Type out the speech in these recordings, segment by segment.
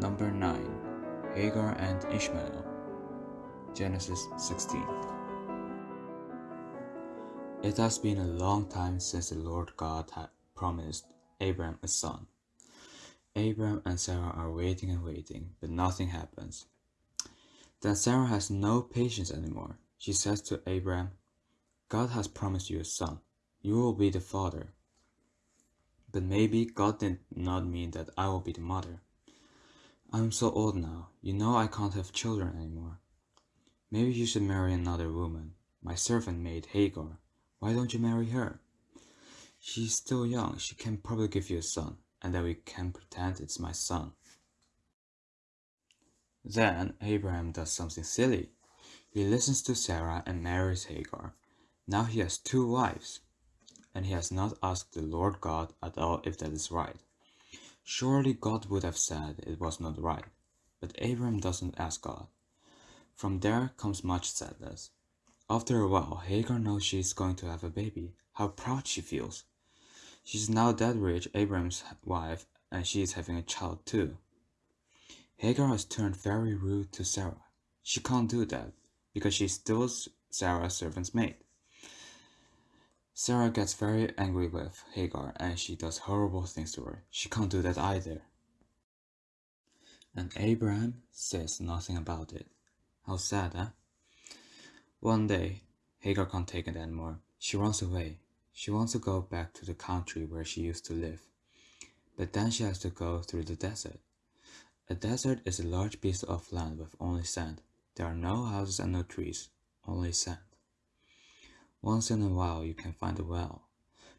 Number 9 Hagar and Ishmael. Genesis 16. It has been a long time since the Lord God had promised Abram a son. Abram and Sarah are waiting and waiting, but nothing happens. Then Sarah has no patience anymore. She says to Abram, God has promised you a son. You will be the father. But maybe God did not mean that I will be the mother. I'm so old now. You know I can't have children anymore. Maybe you should marry another woman. My servant maid Hagar. Why don't you marry her? She's still young. She can probably give you a son, and then we can pretend it's my son. Then Abraham does something silly. He listens to Sarah and marries Hagar. Now he has two wives, and he has not asked the Lord God at all if that is right. Surely God would have said it was not right, but Abram doesn't ask God. From there comes much sadness. After a while, Hagar knows she is going to have a baby. How proud she feels. She's now that rich, Abram's wife, and she is having a child too. Hagar has turned very rude to Sarah. She can't do that, because she's still Sarah's servant's maid. Sarah gets very angry with Hagar and she does horrible things to her. She can't do that either. And Abraham says nothing about it. How sad, huh? One day, Hagar can't take it anymore. She runs away. She wants to go back to the country where she used to live. But then she has to go through the desert. A desert is a large piece of land with only sand. There are no houses and no trees, only sand. Once in a while you can find a well.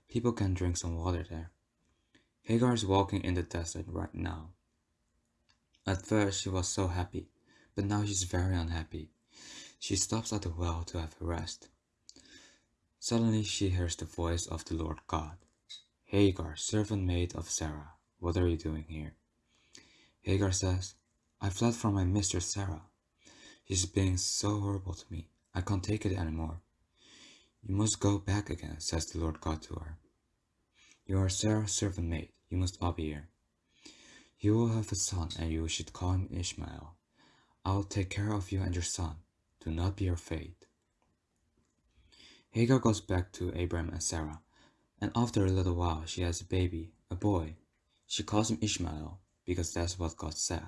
People can drink some water there. Hagar is walking in the desert right now. At first she was so happy, but now she's very unhappy. She stops at the well to have a rest. Suddenly she hears the voice of the Lord God. Hagar, servant maid of Sarah, what are you doing here? Hagar says, I fled from my mistress Sarah. She's being so horrible to me. I can't take it anymore. You must go back again, says the Lord God to her. You are Sarah's servant maid, you must be here. You will have a son, and you should call him Ishmael. I will take care of you and your son. Do not be afraid. Hagar goes back to Abram and Sarah, and after a little while she has a baby, a boy. She calls him Ishmael, because that's what God said.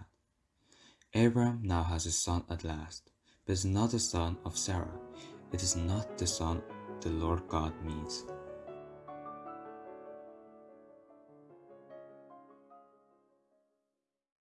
Abram now has a son at last, but it's not the son of Sarah. It is not the son the Lord God means.